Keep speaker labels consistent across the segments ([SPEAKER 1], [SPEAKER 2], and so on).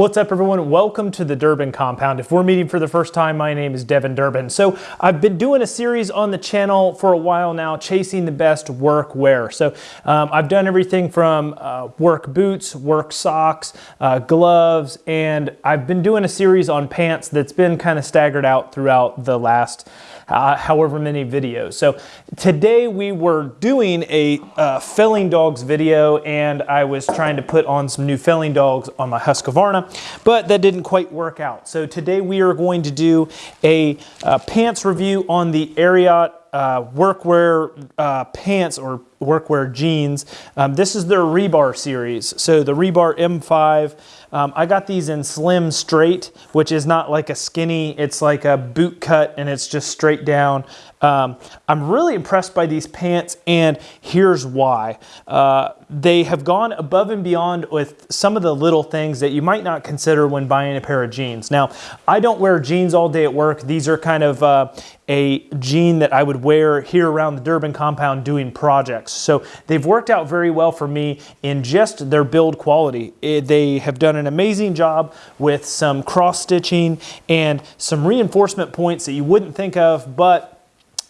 [SPEAKER 1] What's up everyone? Welcome to the Durbin Compound. If we're meeting for the first time, my name is Devin Durbin. So I've been doing a series on the channel for a while now, chasing the best work wear. So um, I've done everything from uh, work boots, work socks, uh, gloves, and I've been doing a series on pants that's been kind of staggered out throughout the last uh, however many videos. So today we were doing a uh, felling dogs video and I was trying to put on some new felling dogs on my Husqvarna, but that didn't quite work out. So today we are going to do a uh, pants review on the Ariat uh, workwear uh, pants or workwear jeans. Um, this is their Rebar series. So the Rebar M5, um, I got these in slim straight, which is not like a skinny, it's like a boot cut and it's just straight down. Um, I'm really impressed by these pants and here's why. Uh, they have gone above and beyond with some of the little things that you might not consider when buying a pair of jeans. Now, I don't wear jeans all day at work. These are kind of uh, a jean that I would wear here around the Durbin compound doing projects. So they've worked out very well for me in just their build quality. It, they have done an amazing job with some cross stitching and some reinforcement points that you wouldn't think of, but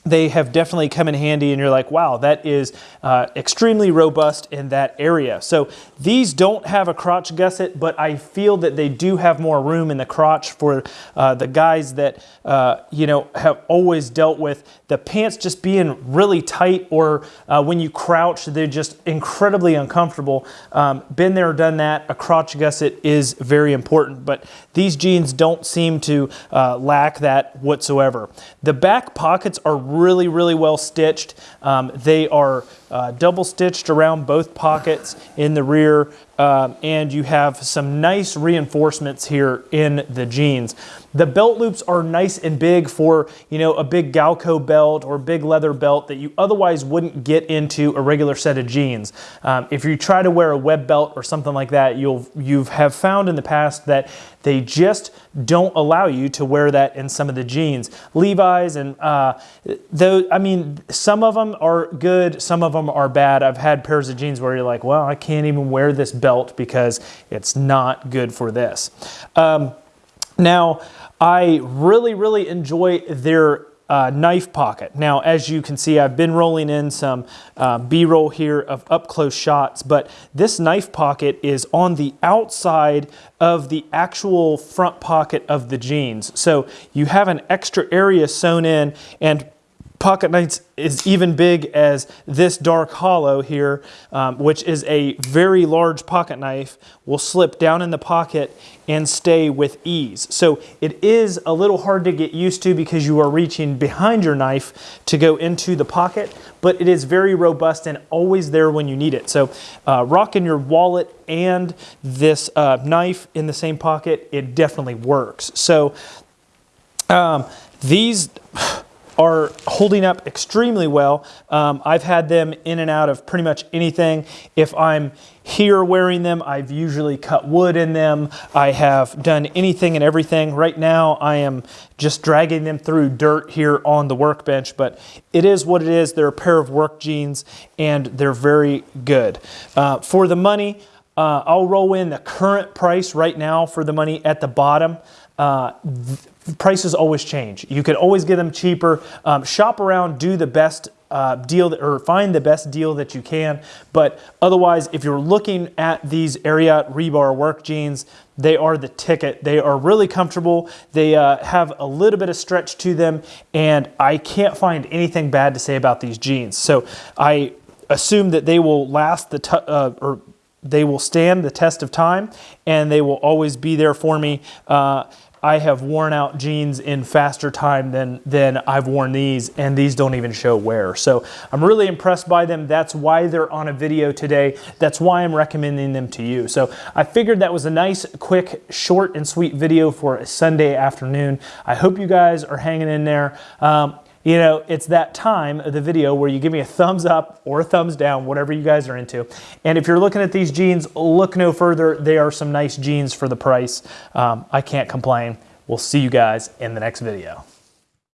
[SPEAKER 1] they have definitely come in handy and you're like, wow, that is uh, extremely robust in that area. So these don't have a crotch gusset, but I feel that they do have more room in the crotch for uh, the guys that, uh, you know, have always dealt with the pants just being really tight or uh, when you crouch, they're just incredibly uncomfortable. Um, been there, done that. A crotch gusset is very important, but these jeans don't seem to uh, lack that whatsoever. The back pockets are really, really well stitched. Um, they are uh, double stitched around both pockets in the rear um, and you have some nice reinforcements here in the jeans. The belt loops are nice and big for, you know, a big Galco belt or big leather belt that you otherwise wouldn't get into a regular set of jeans. Um, if you try to wear a web belt or something like that, you'll you have found in the past that they just don't allow you to wear that in some of the jeans. Levi's and uh, though I mean some of them are good, some of them are bad. I've had pairs of jeans where you're like, well, I can't even wear this belt because it's not good for this. Um, now, I really, really enjoy their uh, knife pocket. Now, as you can see, I've been rolling in some uh, B-roll here of up-close shots, but this knife pocket is on the outside of the actual front pocket of the jeans. So you have an extra area sewn in, and pocket knife is even big as this dark hollow here, um, which is a very large pocket knife, will slip down in the pocket and stay with ease. So it is a little hard to get used to because you are reaching behind your knife to go into the pocket, but it is very robust and always there when you need it. So uh, rocking your wallet and this uh, knife in the same pocket, it definitely works. So um, these are holding up extremely well. Um, I've had them in and out of pretty much anything. If I'm here wearing them, I've usually cut wood in them. I have done anything and everything. Right now, I am just dragging them through dirt here on the workbench, but it is what it is. They're a pair of work jeans and they're very good. Uh, for the money, uh, I'll roll in the current price right now for the money at the bottom. Uh, prices always change. You could always get them cheaper. Um, shop around, do the best uh, deal that, or find the best deal that you can. But otherwise, if you're looking at these Ariat rebar work jeans, they are the ticket. They are really comfortable. They uh, have a little bit of stretch to them, and I can't find anything bad to say about these jeans. So I assume that they will last the uh, or they will stand the test of time, and they will always be there for me. Uh, I have worn out jeans in faster time than, than I've worn these, and these don't even show wear. So I'm really impressed by them. That's why they're on a video today. That's why I'm recommending them to you. So I figured that was a nice, quick, short and sweet video for a Sunday afternoon. I hope you guys are hanging in there. Um, you know, it's that time of the video where you give me a thumbs up or a thumbs down, whatever you guys are into. And if you're looking at these jeans, look no further. They are some nice jeans for the price. Um, I can't complain. We'll see you guys in the next video.